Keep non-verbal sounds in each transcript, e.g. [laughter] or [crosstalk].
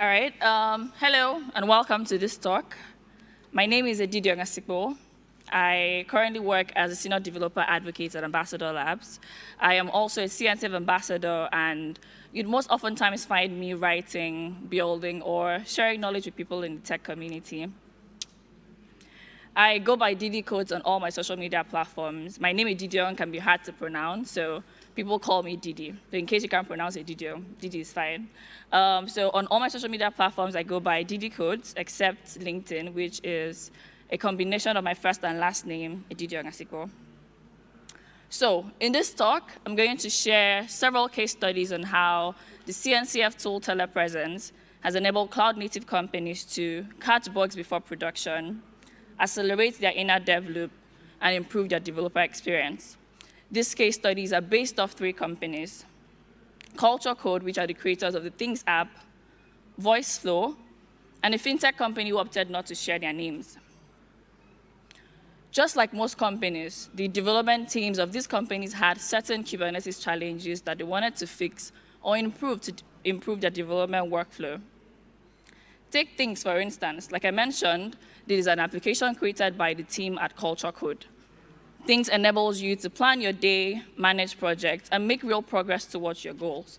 All right. Um, hello and welcome to this talk. My name is Edidiong Asikpo. I currently work as a senior developer advocate at Ambassador Labs. I am also a CNCF ambassador and you'd most oftentimes find me writing, building, or sharing knowledge with people in the tech community. I go by Didi codes on all my social media platforms. My name is Edidiong can be hard to pronounce, so people call me Didi. But in case you can't pronounce it, Didio, Didi is fine. Um, so on all my social media platforms, I go by Didi Codes, except LinkedIn, which is a combination of my first and last name, Didi Asikpo. So in this talk, I'm going to share several case studies on how the CNCF tool telepresence has enabled cloud-native companies to catch bugs before production, accelerate their inner dev loop, and improve their developer experience. These case studies are based off three companies, Cultured Code, which are the creators of the Things app, VoiceFlow, and a fintech company who opted not to share their names. Just like most companies, the development teams of these companies had certain Kubernetes challenges that they wanted to fix or improve to improve their development workflow. Take things, for instance, like I mentioned, this is an application created by the team at Cultured Code. Things enables you to plan your day, manage projects, and make real progress towards your goals.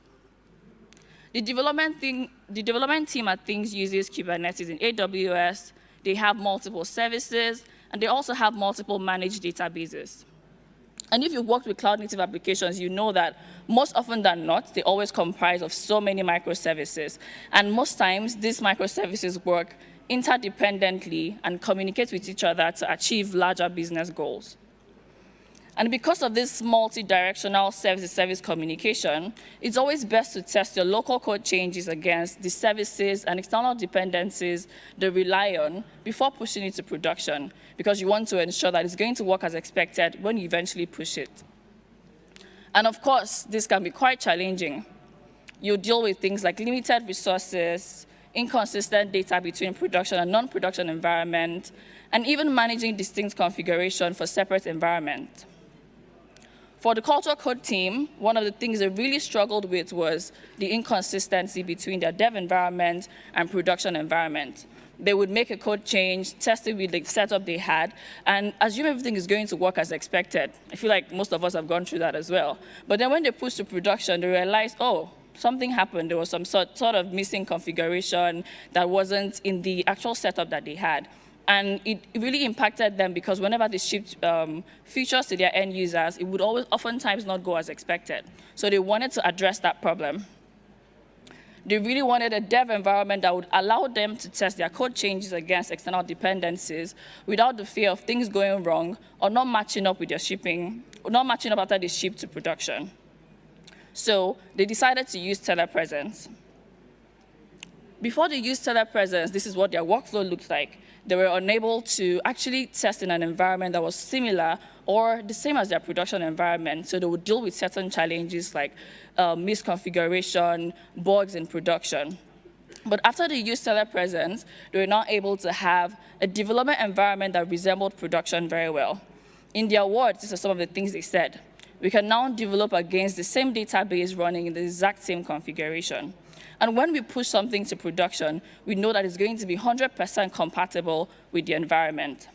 The development, thing, the development team at Things uses Kubernetes in AWS. They have multiple services, and they also have multiple managed databases. And if you've worked with cloud-native applications, you know that most often than not, they always comprise of so many microservices. And most times, these microservices work interdependently and communicate with each other to achieve larger business goals. And because of this multi-directional service-to-service communication, it's always best to test your local code changes against the services and external dependencies they rely on before pushing it to production, because you want to ensure that it's going to work as expected when you eventually push it. And of course, this can be quite challenging. You deal with things like limited resources, inconsistent data between production and non-production environment, and even managing distinct configuration for separate environments. For the Cultured Code team, one of the things they really struggled with was the inconsistency between their dev environment and production environment. They would make a code change, test it with the setup they had, and assume everything is going to work as expected. I feel like most of us have gone through that as well. But then when they pushed to production, they realized, oh, something happened. There was some sort, sort of missing configuration that wasn't in the actual setup that they had. And it really impacted them because whenever they shipped um, features to their end users, it would always oftentimes not go as expected. So they wanted to address that problem. They really wanted a dev environment that would allow them to test their code changes against external dependencies without the fear of things going wrong or not matching up with their shipping, not matching up after they ship to production. So they decided to use telepresence. Before they used telepresence, this is what their workflow looked like they were unable to actually test in an environment that was similar or the same as their production environment. So they would deal with certain challenges like uh, misconfiguration, bugs in production. But after they used telepresence, they were not able to have a development environment that resembled production very well. In their words, these are some of the things they said. We can now develop against the same database running in the exact same configuration. And when we push something to production, we know that it's going to be 100% compatible with the environment.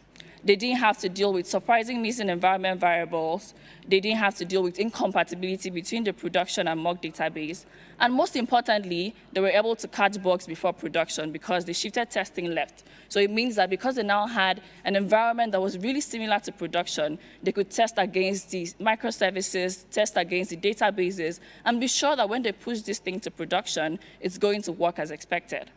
They didn't have to deal with surprising missing environment variables. They didn't have to deal with incompatibility between the production and mock database. And most importantly, they were able to catch bugs before production because they shifted testing left. So it means that because they now had an environment that was really similar to production, they could test against the microservices, test against the databases, and be sure that when they push this thing to production, it's going to work as expected.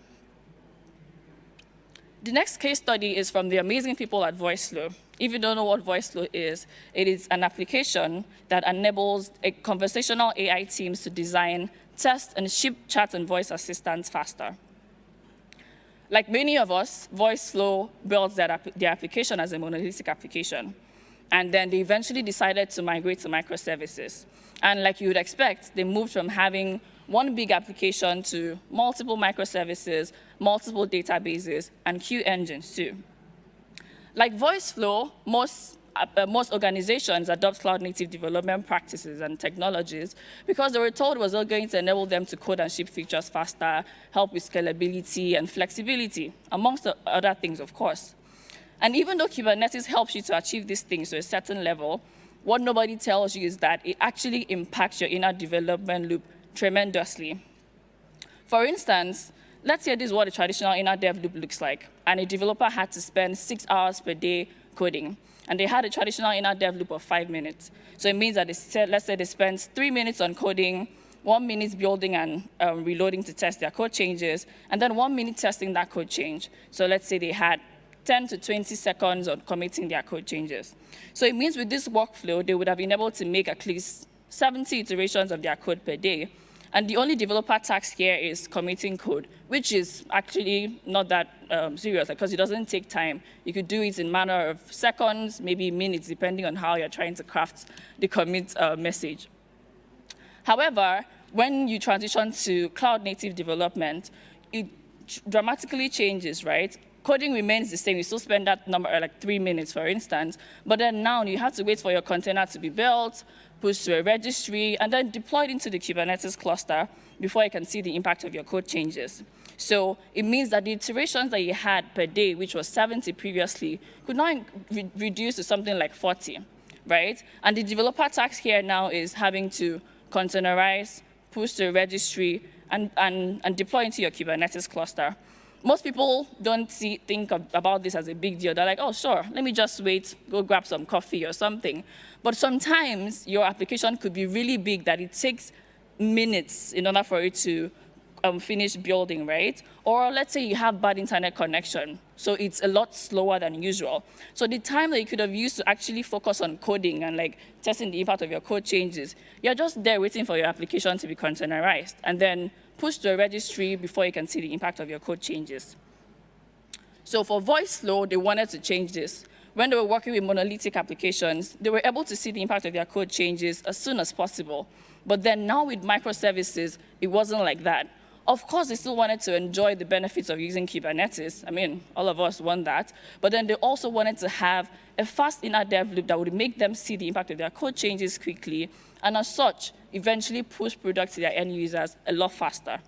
The next case study is from the amazing people at VoiceFlow. If you don't know what VoiceFlow is, it is an application that enables conversational AI teams to design, test, and ship chat and voice assistants faster. Like many of us, VoiceFlow built their, their application as a monolithic application. And then they eventually decided to migrate to microservices. And like you would expect, they moved from having one big application to multiple microservices, multiple databases, and queue engines too. Like VoiceFlow, most uh, most organizations adopt cloud native development practices and technologies because they were told it was all going to enable them to code and ship features faster, help with scalability and flexibility, amongst other things, of course. And even though Kubernetes helps you to achieve these things to a certain level, what nobody tells you is that it actually impacts your inner development loop tremendously. For instance, let's say this is what a traditional inner dev loop looks like, and a developer had to spend six hours per day coding, and they had a traditional inner dev loop of five minutes. So it means that they, let's say they spend three minutes on coding, one minute building and um, reloading to test their code changes, and then one minute testing that code change. So let's say they had 10 to 20 seconds on committing their code changes. So it means with this workflow, they would have been able to make at least 70 iterations of their code per day. And the only developer task here is committing code, which is actually not that um, serious because it doesn't take time. You could do it in matter of seconds, maybe minutes, depending on how you're trying to craft the commit uh, message. However, when you transition to cloud native development, it dramatically changes, right? coding remains the same. You still spend that number like three minutes, for instance. But then now you have to wait for your container to be built, pushed to a registry, and then deployed into the Kubernetes cluster before you can see the impact of your code changes. So it means that the iterations that you had per day, which was 70 previously, could now re reduce to something like 40, right? And the developer task here now is having to containerize, push to a registry, and, and, and deploy into your Kubernetes cluster most people don't see, think of, about this as a big deal. They're like, oh, sure, let me just wait, go grab some coffee or something. But sometimes your application could be really big that it takes minutes in order for it to um, finish building, right? Or let's say you have bad internet connection, so it's a lot slower than usual. So the time that you could have used to actually focus on coding and like testing the impact of your code changes, you're just there waiting for your application to be containerized. And then push to a registry before you can see the impact of your code changes. So for VoiceFlow, they wanted to change this. When they were working with monolithic applications, they were able to see the impact of their code changes as soon as possible. But then now with microservices, it wasn't like that. Of course, they still wanted to enjoy the benefits of using Kubernetes. I mean, all of us want that. But then they also wanted to have a fast inner dev loop that would make them see the impact of their code changes quickly, and as such, eventually push products to their end users a lot faster.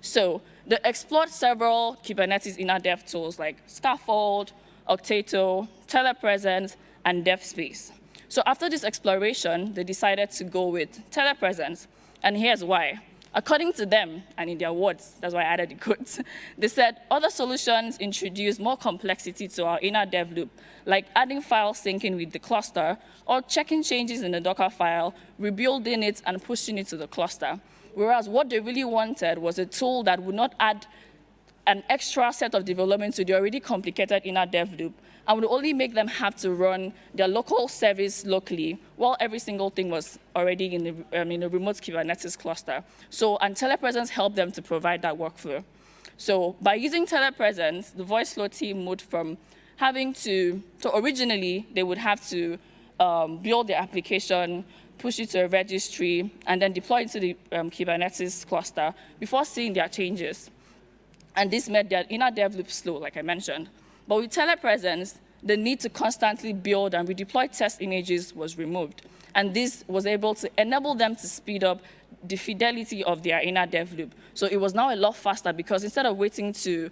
So they explored several Kubernetes inner dev tools like Skaffold, Okteto, Telepresence, and DevSpace. So after this exploration, they decided to go with Telepresence, and here's why. According to them, and in their words, that's why I added the quotes, [laughs] they said other solutions introduce more complexity to our inner dev loop, like adding file syncing with the cluster, or checking changes in the Docker file, rebuilding it, and pushing it to the cluster. Whereas what they really wanted was a tool that would not add an extra set of development to the already complicated inner dev loop, and would only make them have to run their local service locally while every single thing was already in the, um, in remote Kubernetes cluster. So, and telepresence helped them to provide that workflow. So by using telepresence, the VoiceFlow team moved from having to, so originally they would have to um, build the application, push it to a registry, and then deploy it to the um, Kubernetes cluster before seeing their changes. And this made their inner dev loop slow, like I mentioned. But with telepresence, the need to constantly build and redeploy test images was removed. And this was able to enable them to speed up the fidelity of their inner dev loop. So it was now a lot faster because instead of waiting to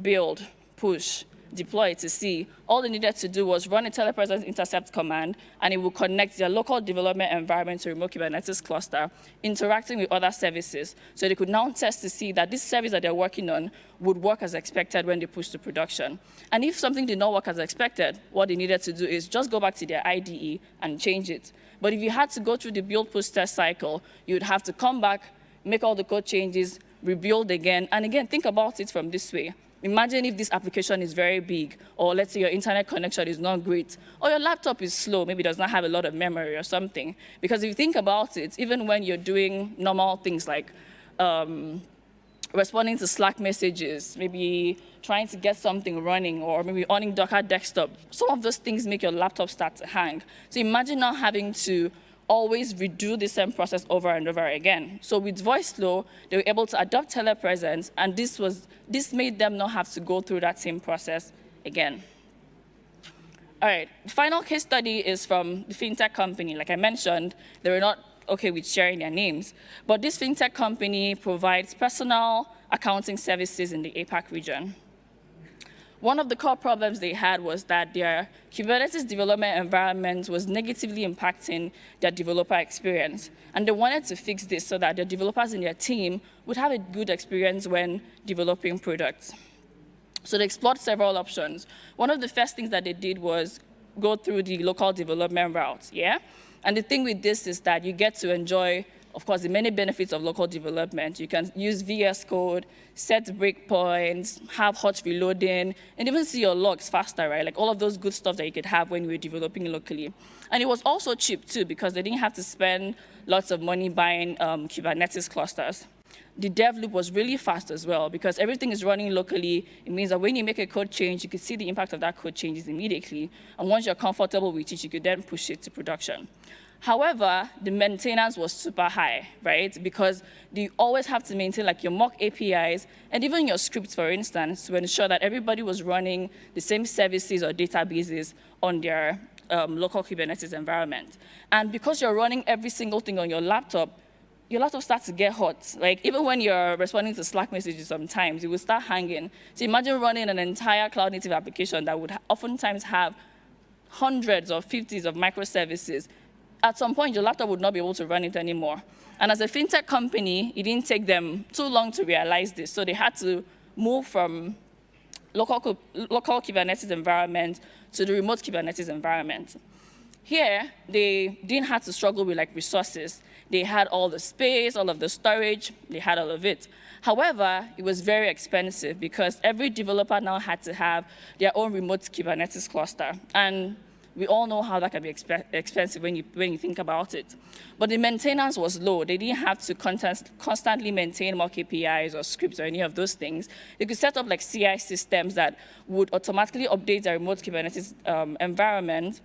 build, push, deploy to see, all they needed to do was run a telepresence intercept command, and it will connect their local development environment to remote Kubernetes cluster, interacting with other services. So they could now test to see that this service that they're working on would work as expected when they push to production. And if something did not work as expected, what they needed to do is just go back to their IDE and change it. But if you had to go through the build push test cycle, you would have to come back, make all the code changes, rebuild again, and again, think about it from this way. Imagine if this application is very big, or let's say your internet connection is not great, or your laptop is slow, maybe does not have a lot of memory or something. Because if you think about it, even when you're doing normal things like um, responding to Slack messages, maybe trying to get something running, or maybe owning Docker desktop, some of those things make your laptop start to hang. So imagine not having to always redo the same process over and over again. So with VoiceFlow, they were able to adopt telepresence, and this, was, this made them not have to go through that same process again. All right, the final case study is from the fintech company. Like I mentioned, they were not okay with sharing their names, but this fintech company provides personal accounting services in the APAC region. One of the core problems they had was that their Kubernetes development environment was negatively impacting their developer experience. And they wanted to fix this so that the developers in their team would have a good experience when developing products. So they explored several options. One of the first things that they did was go through the local development route, yeah? And the thing with this is that you get to enjoy of course, the many benefits of local development. You can use VS Code, set breakpoints, have hot reloading, and even see your logs faster, right? Like all of those good stuff that you could have when you were developing locally. And it was also cheap too, because they didn't have to spend lots of money buying um, Kubernetes clusters. The dev loop was really fast as well, because everything is running locally. It means that when you make a code change, you can see the impact of that code changes immediately. And once you're comfortable with it, you could then push it to production. However, the maintenance was super high, right? Because you always have to maintain like your mock APIs and even your scripts, for instance, to ensure that everybody was running the same services or databases on their um, local Kubernetes environment. And because you're running every single thing on your laptop, your laptop starts to get hot. Like even when you're responding to Slack messages sometimes, it will start hanging. So imagine running an entire cloud native application that would oftentimes have hundreds or fifties of microservices at some point, your laptop would not be able to run it anymore. And as a fintech company, it didn't take them too long to realize this. So they had to move from local, local Kubernetes environment to the remote Kubernetes environment. Here, they didn't have to struggle with like resources. They had all the space, all of the storage, they had all of it. However, it was very expensive because every developer now had to have their own remote Kubernetes cluster. And we all know how that can be exp expensive when you, when you think about it. But the maintenance was low. They didn't have to constantly maintain mock APIs or scripts or any of those things. They could set up like CI systems that would automatically update their remote Kubernetes um, environment,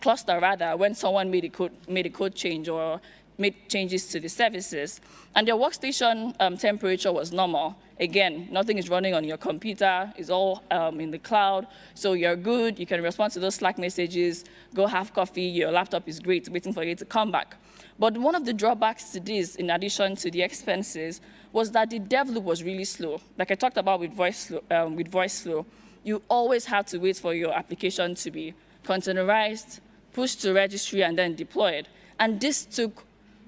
cluster rather, when someone made a, code, made a code change or made changes to the services. And their workstation um, temperature was normal. Again, nothing is running on your computer, it's all um, in the cloud, so you're good, you can respond to those Slack messages, go have coffee, your laptop is great, waiting for you to come back. But one of the drawbacks to this, in addition to the expenses, was that the dev loop was really slow. Like I talked about with voice um, with VoiceFlow you always have to wait for your application to be containerized, pushed to registry, and then deployed. And this took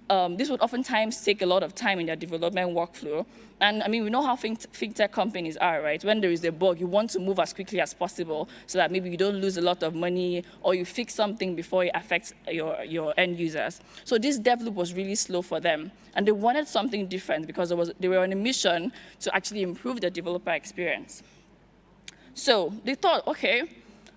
um, this would oftentimes take a lot of time in their development workflow. And I mean, we know how fintech companies are, right? When there is a bug, you want to move as quickly as possible so that maybe you don't lose a lot of money or you fix something before it affects your, your end users. So this dev loop was really slow for them. And they wanted something different because was, they were on a mission to actually improve the developer experience. So they thought, okay,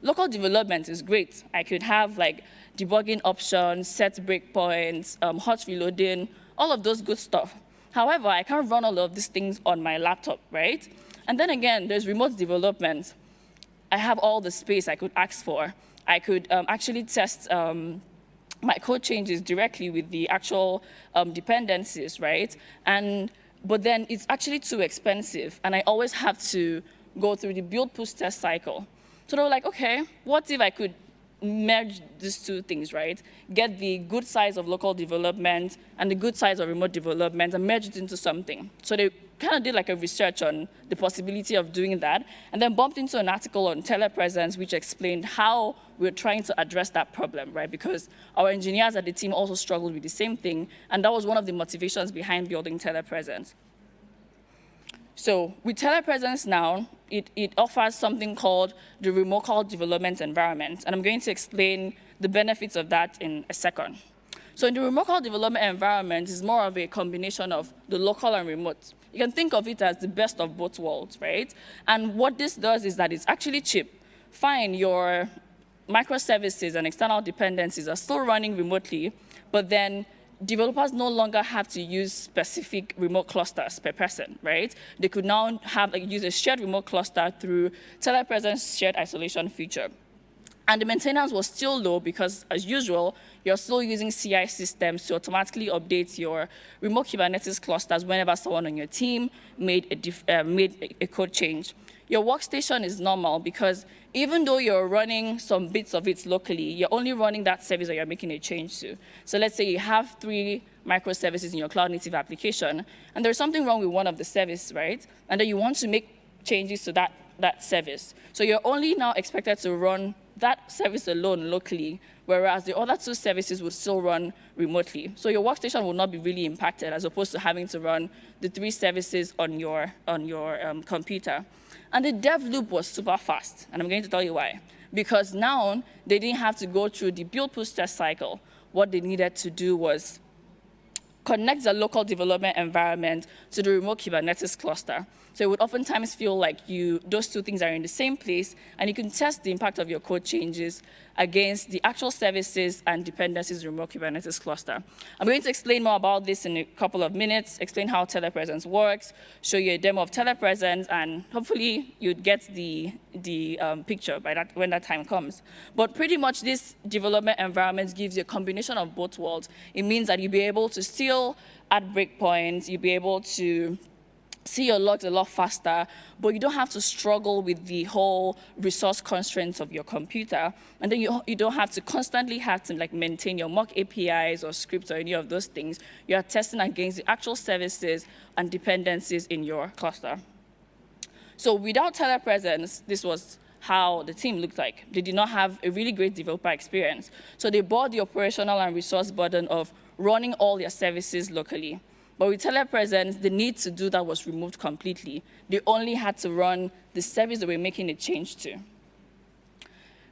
local development is great. I could have like debugging options, set breakpoints, um, hot reloading, all of those good stuff. However, I can't run all of these things on my laptop, right? And then again, there's remote development. I have all the space I could ask for. I could um, actually test um, my code changes directly with the actual um, dependencies, right? And, but then it's actually too expensive, and I always have to go through the build push test cycle. So they were like, okay, what if I could merge these two things, right? Get the good size of local development and the good size of remote development and merge it into something. So they kind of did like a research on the possibility of doing that and then bumped into an article on telepresence which explained how we're trying to address that problem, right? Because our engineers at the team also struggled with the same thing and that was one of the motivations behind building telepresence. So with telepresence now, it, it offers something called the remocal development environment. And I'm going to explain the benefits of that in a second. So in the remocal development environment is more of a combination of the local and remote. You can think of it as the best of both worlds, right? And what this does is that it's actually cheap. Fine, your microservices and external dependencies are still running remotely, but then developers no longer have to use specific remote clusters per person, right? They could now have like, use a shared remote cluster through telepresence shared isolation feature. And the maintenance was still low because, as usual, you're still using CI systems to automatically update your remote Kubernetes clusters whenever someone on your team made a, uh, made a code change. Your workstation is normal because even though you're running some bits of it locally, you're only running that service that you're making a change to. So let's say you have three microservices in your cloud native application, and there's something wrong with one of the services, right? And then you want to make changes to that, that service. So you're only now expected to run that service alone locally, whereas the other two services would still run remotely. So your workstation will not be really impacted as opposed to having to run the three services on your, on your um, computer. And the dev loop was super fast, and I'm going to tell you why. Because now they didn't have to go through the build push test cycle. What they needed to do was connect the local development environment to the remote Kubernetes cluster. So it would oftentimes feel like you, those two things are in the same place, and you can test the impact of your code changes against the actual services and dependencies remote Kubernetes cluster. I'm going to explain more about this in a couple of minutes, explain how telepresence works, show you a demo of telepresence, and hopefully you'd get the, the um, picture by that, when that time comes. But pretty much this development environment gives you a combination of both worlds. It means that you'll be able to still add breakpoints, you'll be able to see your logs a lot faster, but you don't have to struggle with the whole resource constraints of your computer. And then you, you don't have to constantly have to like maintain your mock APIs or scripts or any of those things. You are testing against the actual services and dependencies in your cluster. So without telepresence, this was how the team looked like. They did not have a really great developer experience. So they bore the operational and resource burden of running all their services locally. But with telepresence, the need to do that was removed completely. They only had to run the service they were making a change to.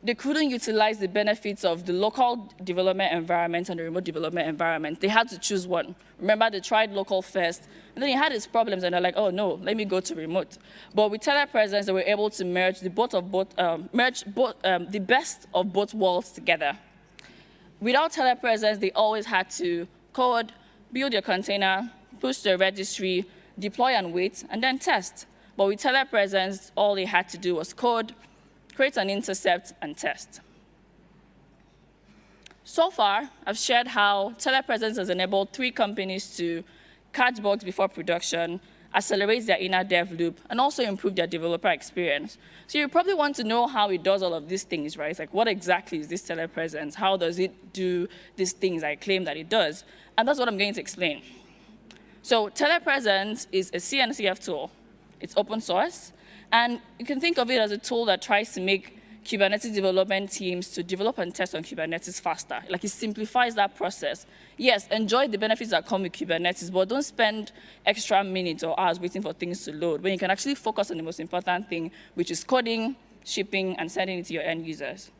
They couldn't utilize the benefits of the local development environment and the remote development environment. They had to choose one. Remember, they tried local first, and then it had its problems, and they're like, oh no, let me go to remote. But with telepresence, they were able to merge the both of both, um, merge both, um, the best of both worlds together. Without telepresence, they always had to code, build your container, push a registry, deploy and wait, and then test. But with telepresence, all they had to do was code, create an intercept, and test. So far, I've shared how telepresence has enabled three companies to catch bugs before production, accelerate their inner dev loop, and also improve their developer experience. So you probably want to know how it does all of these things, right? Like what exactly is this telepresence? How does it do these things I claim that it does? And that's what I'm going to explain. So telepresence is a CNCF tool. It's open source. And you can think of it as a tool that tries to make Kubernetes development teams to develop and test on Kubernetes faster. Like it simplifies that process. Yes, enjoy the benefits that come with Kubernetes, but don't spend extra minutes or hours waiting for things to load when you can actually focus on the most important thing, which is coding, shipping, and sending it to your end users.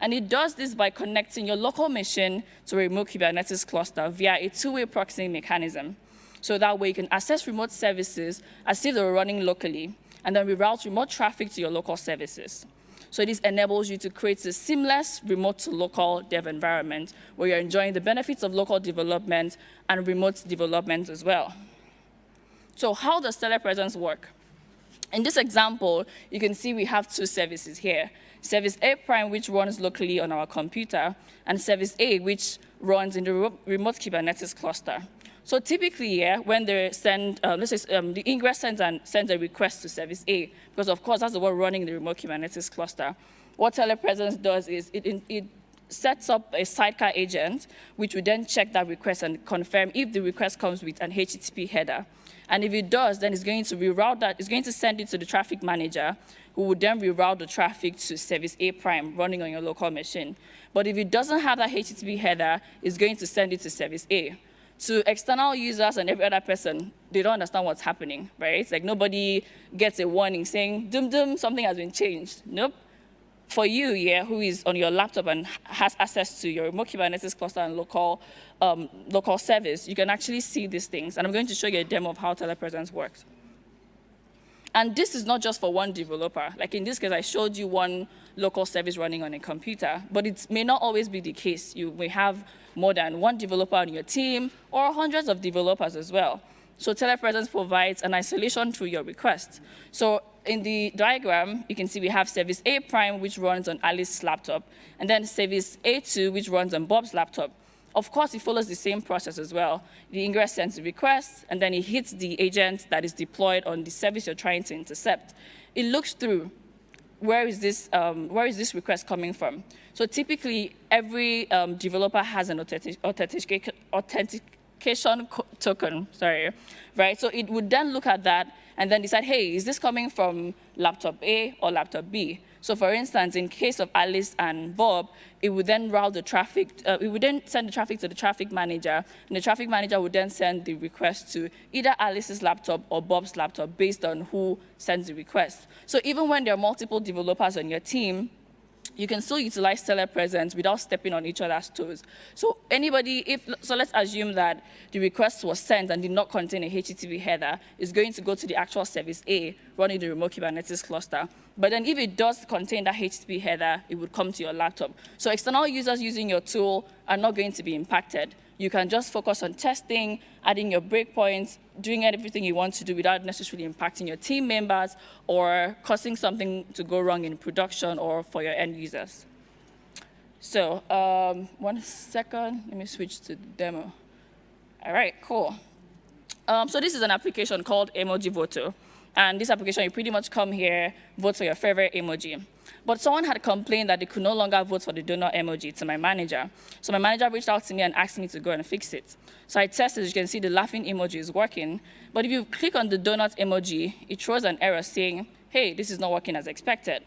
And it does this by connecting your local machine to a remote Kubernetes cluster via a two-way proxying mechanism. So that way you can access remote services as if they were running locally, and then reroute remote traffic to your local services. So this enables you to create a seamless remote to local dev environment where you're enjoying the benefits of local development and remote development as well. So how does telepresence work? In this example, you can see we have two services here. Service A prime, which runs locally on our computer, and Service A, which runs in the remote Kubernetes cluster. So typically, yeah, when they send, um, let's say um, the ingress sends, and sends a request to service A, because of course that's the one running the remote Kubernetes cluster. What telepresence does is it, it sets up a sidecar agent, which will then check that request and confirm if the request comes with an HTTP header. And if it does, then it's going to reroute that, it's going to send it to the traffic manager, who would then reroute the traffic to service A prime running on your local machine. But if it doesn't have that HTTP header, it's going to send it to service A to external users and every other person, they don't understand what's happening, right? It's like nobody gets a warning saying, dum dum, something has been changed. Nope. For you, yeah, who is on your laptop and has access to your remote Kubernetes cluster and local, um, local service, you can actually see these things. And I'm going to show you a demo of how telepresence works. And this is not just for one developer. Like in this case, I showed you one local service running on a computer, but it may not always be the case. You may have more than one developer on your team or hundreds of developers as well. So telepresence provides an isolation through your request. So in the diagram, you can see we have service A prime, which runs on Alice's laptop, and then service A2, which runs on Bob's laptop. Of course, it follows the same process as well. The ingress sends the request, and then it hits the agent that is deployed on the service you're trying to intercept. It looks through where is this, um, where is this request coming from? So typically, every um, developer has an authentic authentic authentication token, sorry, right? So it would then look at that and then decide, hey, is this coming from laptop A or laptop B? So for instance, in case of Alice and Bob, it would then route the traffic, uh, it would then send the traffic to the traffic manager, and the traffic manager would then send the request to either Alice's laptop or Bob's laptop based on who sends the request. So even when there are multiple developers on your team, you can still utilize telepresence without stepping on each other's toes. So anybody, if so let's assume that the request was sent and did not contain a HTTP header, is going to go to the actual service A running the remote Kubernetes cluster. But then if it does contain that HTTP header, it would come to your laptop. So external users using your tool are not going to be impacted you can just focus on testing, adding your breakpoints, doing everything you want to do without necessarily impacting your team members or causing something to go wrong in production or for your end users. So um, one second, let me switch to the demo. All right, cool. Um, so this is an application called Emojivoto. And this application, you pretty much come here, vote for your favorite emoji. But someone had complained that they could no longer vote for the donut emoji to my manager. So my manager reached out to me and asked me to go and fix it. So I tested, as you can see, the laughing emoji is working. But if you click on the donut emoji, it throws an error saying, hey, this is not working as expected.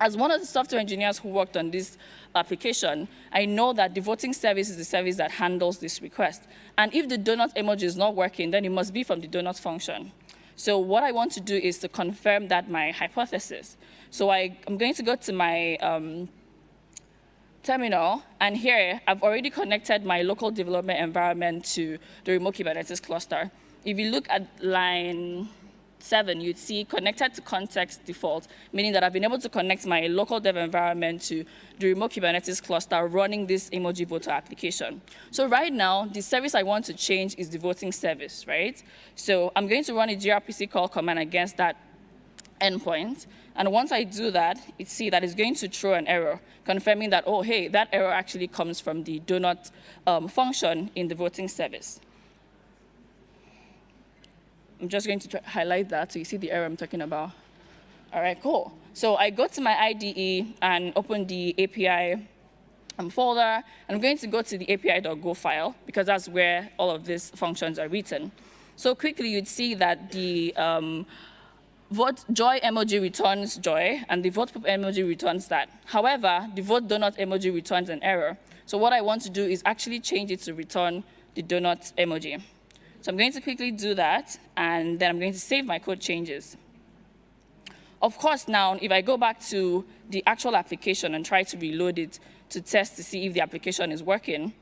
As one of the software engineers who worked on this application, I know that the voting service is the service that handles this request. And if the donut emoji is not working, then it must be from the donut function. So what I want to do is to confirm that my hypothesis. So I, am going to go to my um, terminal, and here I've already connected my local development environment to the remote Kubernetes cluster. If you look at line 7, you'd see connected to context default, meaning that I've been able to connect my local dev environment to the remote Kubernetes cluster running this Emojivoto application. So right now, the service I want to change is the voting service, right? So I'm going to run a grpcurl command against that endpoint. And once I do that, it see that it's going to throw an error, confirming that, oh, hey, that error actually comes from the donut um, function in the voting service. I'm just going to highlight that so you see the error I'm talking about. All right, cool. So I go to my IDE and open the API um, folder, and I'm going to go to the api.go file because that's where all of these functions are written. So quickly, you'd see that the um, vote joy emoji returns joy, and the vote emoji returns that. However, the vote donut emoji returns an error. So what I want to do is actually change it to return the donut emoji. So I'm going to quickly do that, and then I'm going to save my code changes. Of course, now, if I go back to the actual application and try to reload it to test to see if the application is working,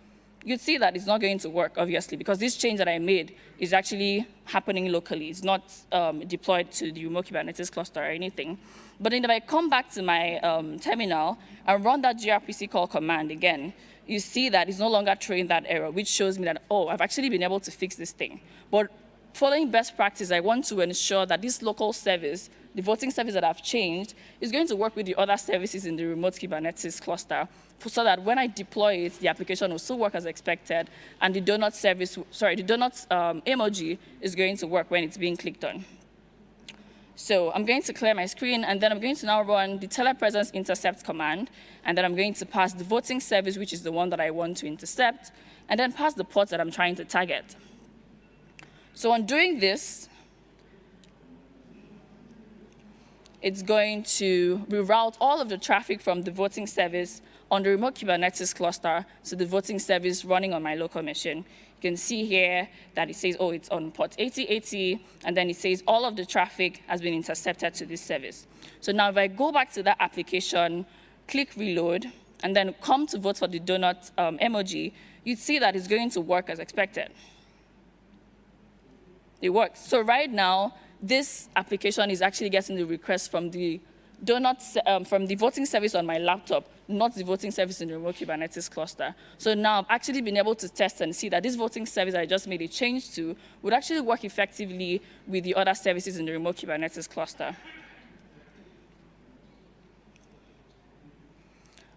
you'd see that it's not going to work, obviously, because this change that I made is actually happening locally. It's not um, deployed to the remote Kubernetes cluster or anything. But then if I come back to my um, terminal and run that grpcurl command again, you see that it's no longer throwing that error, which shows me that, oh, I've actually been able to fix this thing. But following best practice, I want to ensure that this local service, the voting service that I've changed, is going to work with the other services in the remote Kubernetes cluster so that when I deploy it, the application will still work as expected, and the donut service, sorry, the donut um, emoji is going to work when it's being clicked on. So I'm going to clear my screen, and then I'm going to now run the telepresence intercept command, and then I'm going to pass the voting service, which is the one that I want to intercept, and then pass the port that I'm trying to target. So on doing this, it's going to reroute all of the traffic from the voting service on the remote Kubernetes cluster to the voting service running on my local machine. You can see here that it says, oh, it's on port 8080, and then it says all of the traffic has been intercepted to this service. So now if I go back to that application, click reload, and then come to vote for the donut um, emoji, you'd see that it's going to work as expected. It works. So right now, this application is actually getting the request from the donuts um, from the voting service on my laptop, not the voting service in the remote Kubernetes cluster. So now I've actually been able to test and see that this voting service I just made a change to would actually work effectively with the other services in the remote Kubernetes cluster.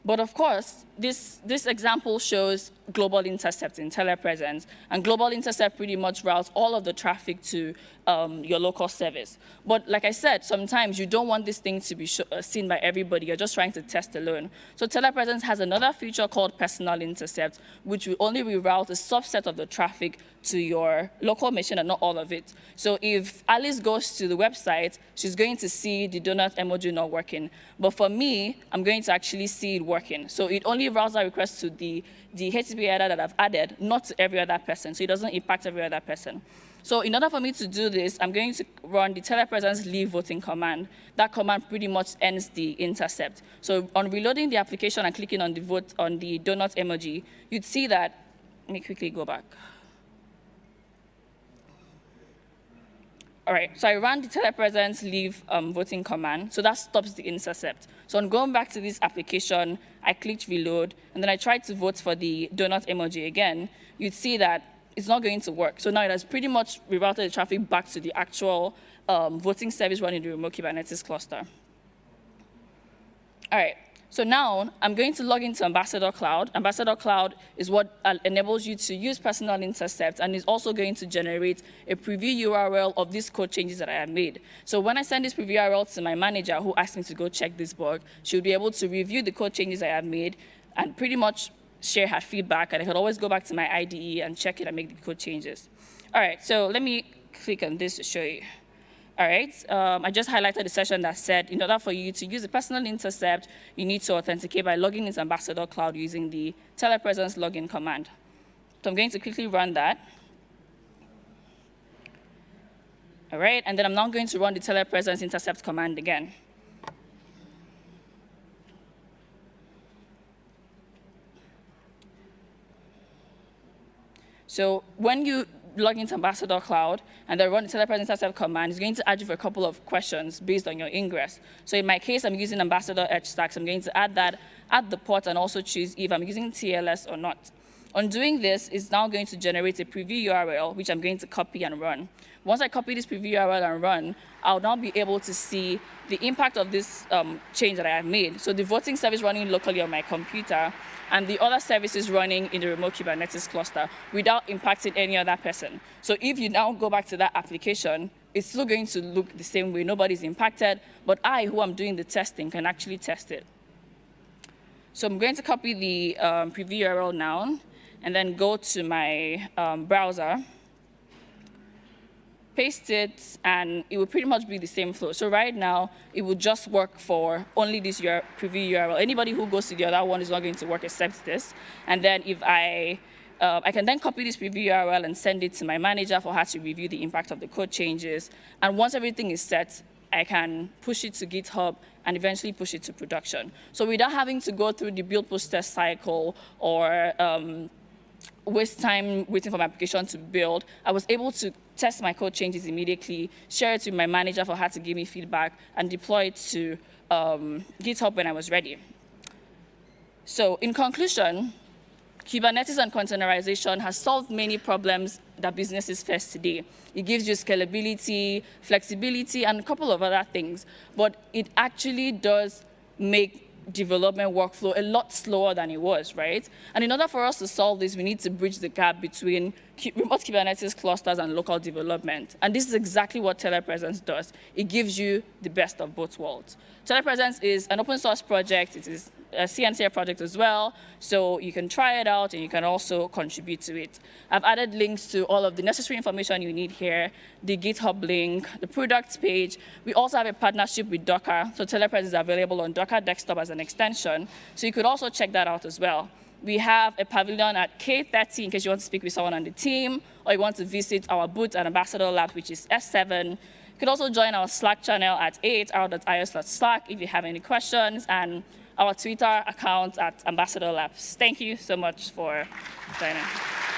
But of course, this, this example shows global intercept in telepresence, and global intercept pretty much routes all of the traffic to um, your local service. But like I said, sometimes you don't want this thing to be uh, seen by everybody. You're just trying to test alone. So telepresence has another feature called personal intercept, which will only reroute a subset of the traffic to your local machine and not all of it. So if Alice goes to the website, she's going to see the donut emoji not working. But for me, I'm going to actually see it working. So it only routes that request to the, the HTTP header that I've added, not to every other person. So it doesn't impact every other person. So in order for me to do this, I'm going to run the telepresence leave voting command. That command pretty much ends the intercept. So on reloading the application and clicking on the vote on the donut emoji, you'd see that, let me quickly go back. All right, so I ran the telepresence leave um, voting command, so that stops the intercept. So on going back to this application, I clicked reload, and then I tried to vote for the donut emoji again. You'd see that it's not going to work. So now it has pretty much rerouted the traffic back to the actual um, voting service running the remote Kubernetes cluster. All right, so now I'm going to log into Ambassador Cloud. Ambassador Cloud is what uh, enables you to use personal intercept and is also going to generate a preview URL of these code changes that I have made. So when I send this preview URL to my manager who asked me to go check this bug, she'll be able to review the code changes I have made and pretty much share her feedback, and I could always go back to my IDE and check it and make the code changes. All right, so let me click on this to show you. All right, um, I just highlighted the session that said in order for you to use a personal intercept, you need to authenticate by logging into Ambassador Cloud using the telepresence login command. So I'm going to quickly run that. All right, and then I'm now going to run the telepresence intercept command again. So when you log into Ambassador Cloud and then run the telepresence intercept command, it's going to add you for a couple of questions based on your ingress. So in my case, I'm using Ambassador Edge Stacks. I'm going to add that add the port and also choose if I'm using TLS or not. On doing this, it's now going to generate a preview URL, which I'm going to copy and run. Once I copy this preview URL and run, I'll now be able to see the impact of this um, change that I have made. So the voting service running locally on my computer and the other services running in the remote Kubernetes cluster without impacting any other person. So if you now go back to that application, it's still going to look the same way. Nobody's impacted, but I, who am doing the testing, can actually test it. So I'm going to copy the um, preview URL now and then go to my um, browser paste it, and it will pretty much be the same flow. So right now, it will just work for only this preview URL. Anybody who goes to the other one is not going to work except this. And then if I, uh, I can then copy this preview URL and send it to my manager for her to review the impact of the code changes. And once everything is set, I can push it to GitHub and eventually push it to production. So without having to go through the build post test cycle or um, waste time waiting for my application to build, I was able to test my code changes immediately, share it with my manager for her to give me feedback, and deploy it to um, GitHub when I was ready. So in conclusion, Kubernetes and containerization has solved many problems that businesses face today. It gives you scalability, flexibility, and a couple of other things, but it actually does make development workflow a lot slower than it was, right? And in order for us to solve this, we need to bridge the gap between remote Kubernetes clusters and local development. And this is exactly what Telepresence does. It gives you the best of both worlds. Telepresence is an open source project. It is Uh, a CNCF project as well, so you can try it out and you can also contribute to it. I've added links to all of the necessary information you need here, the GitHub link, the products page. We also have a partnership with Docker, so Telepresence is available on Docker Desktop as an extension, so you could also check that out as well. We have a pavilion at K30 in case you want to speak with someone on the team, or you want to visit our booth at Ambassador Lab, which is S7. You can also join our Slack channel at a8r.io slack if you have any questions, and our Twitter account at Ambassador Labs. Thank you so much for joining.